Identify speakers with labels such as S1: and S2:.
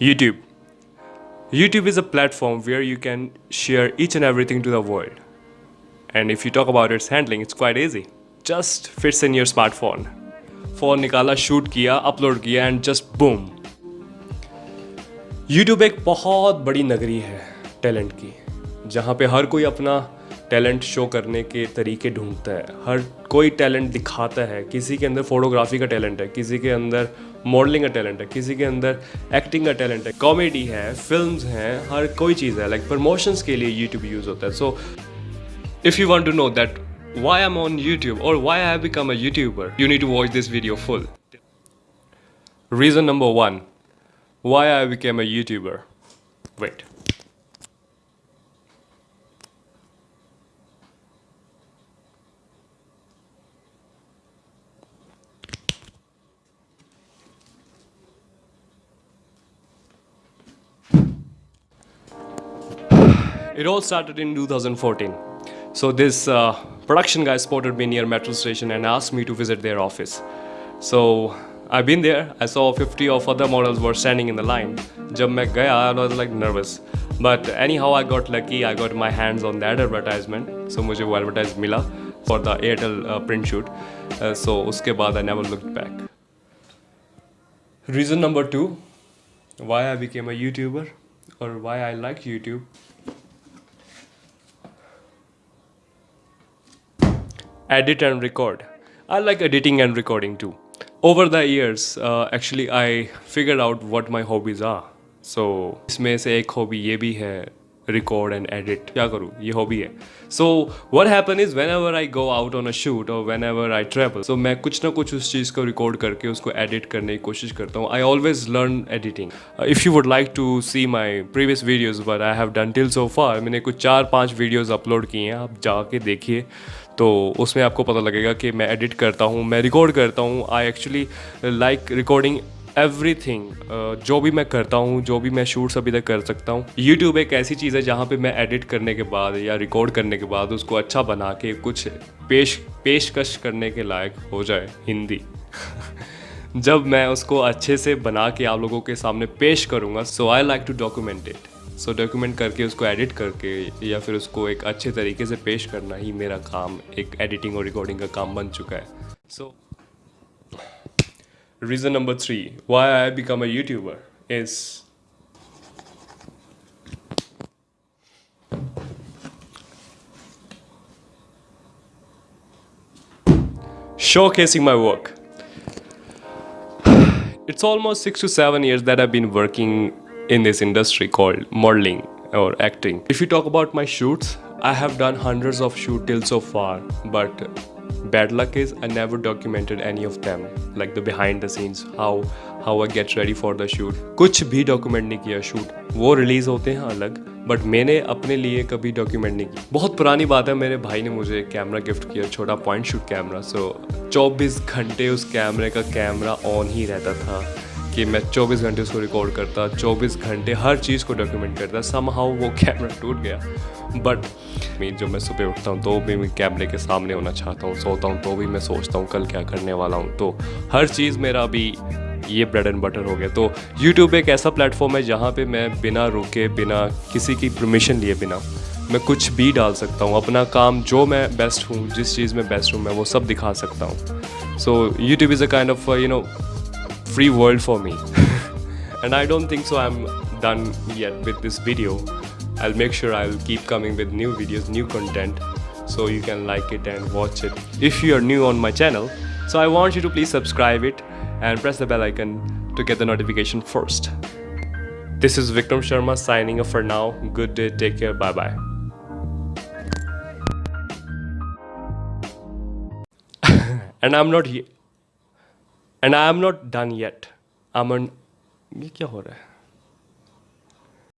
S1: YouTube. YouTube is a platform where you can share each and everything to the world. And if you talk about its handling, it's quite easy. Just fits in your smartphone. Phone निकाला shoot किया upload किया and just boom YouTube एक बहुत बड़ी नगरी है talent की जहाँ पे हर कोई अपना टैलेंट शो करने के तरीके ढूंढता है हर कोई टैलेंट दिखाता है किसी के अंदर फोटोग्राफी का टैलेंट है किसी के अंदर मॉडलिंग का टैलेंट है किसी के अंदर एक्टिंग का टैलेंट है कॉमेडी है फिल्म्स हैं हर कोई चीज़ है लाइक प्रमोशंस के लिए यूट्यूब यूज़ होता है so if you want to know that why I'm on YouTube or why I have become a YouTuber, you to watch this video full. Reason number one, why I became a YouTuber. Wait. It all started in 2014. So this uh, production guy spotted me near metro station and asked me to visit their office. So I've been there. I saw 50 of other models were standing in the line. जब मैं गया, I was like nervous. But anyhow, I got lucky. I got my hands on that advertisement. So मुझे वो advertise मिला for the Airtel uh, print shoot. Uh, so उसके बाद I never looked back. Reason number two, why I became a YouTuber or why I like YouTube edit and record. I like editing and recording too. Over the years, uh, actually I figured out what my hobbies are. So इसमें से एक hobby ये भी है record and edit क्या करूँ? ये hobby है. So what happen is whenever I go out on a shoot और whenever I travel so मैं कुछ ना कुछ उस चीज़ को रिकॉर्ड करके उसको एडिट करने की कोशिश करता हूँ. I always learn editing if you would like to see my previous videos but I have done till so far मैंने कुछ चार पाँच वीडियोज़ अपलोड किए हैं. आप जाके देखिए. तो उसमें आपको पता लगेगा कि मैं एडिट करता हूँ, मैं रिकॉर्ड करता हूँ. I actually like recording everything जो भी मैं करता हूँ, जो भी मैं शूट्स अभी तक कर सकता हूँ यूट्यूब एक ऐसी चीज़ है जहाँ पे मैं एडिट करने के बाद या रिकॉर्ड करने के बाद उसको अच्छा बना के कुछ पेश, पेशकश करने के लायक हो जाए हिंदी। जब मैं उसको अच्छे से बना के आप लोगों के सामने पेश करूँगा so I like to document it so document करके उसको एडिट करके या फिर उसको एक अच्छे तरीके से पेश करना ही मेरा काम, एक एडिटिंग और रिकॉर्डिंग का काम बन चुका है। सो reason number three why I become a YouTuber is showcasing my work. It's almost six to seven years that I've been working in this industry called modeling or acting. If you talk about my shoots, I have done hundreds of shoot till so far, but bad luck is I never documented any of them, like the behind the scenes, how how I get ready for the shoot. कुछ भी document नहीं किया shoot. वो release होते हैं अलग but मैंने अपने लिए कभी डॉक्यूमेंट नहीं की बहुत पुरानी बात है मेरे भाई ने मुझे कैमरा गिफ्ट किया छोटा पॉइंट शूट कैमरा सो 24 घंटे उस कैमरे का कैमरा ऑन ही रहता था कि मैं 24 घंटे उसको रिकॉर्ड करता 24 घंटे हर चीज़ को डॉक्यूमेंट करता सम हाउ वो कैमरा टूट गया। बट मैं जो मैं सुबह उठता हूँ तो भी मैं कैमरे के सामने होना चाहता हूँ, सोता हूँ तो भी मैं सोचता हूँ, कल क्या करने वाला हूँ। तो हर चीज़ मेरा अभी ये ब्रेड एंड बटर हो गया। तो यूट्यूब एक ऐसा प्लेटफॉर्म है जहाँ पे मैं बिना रुके, बिना किसी की परमिशन लिए बिना मैं कुछ भी डाल सकता हूँ। अपना काम जो मैं बेस्ट हूँ, जिस चीज़ में बेस्ट हूँ, मैं वो सब दिखा सकता हूँ। So YouTube is a kind of you know free world for me. And I don't think so I'm done yet with this video. I'll make sure I'll keep coming with new videos new content so you can like it and watch it. If you are new on my channel so I want you to please subscribe it and press the bell icon to get the notification first. This is Vikram Sharma signing off for now. Good day take care bye bye and I'm not here and I am not done yet Aman ये क्या हो रहा है?